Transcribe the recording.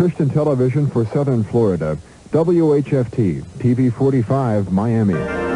Christian television for Southern Florida. WHFT, TV 45, Miami.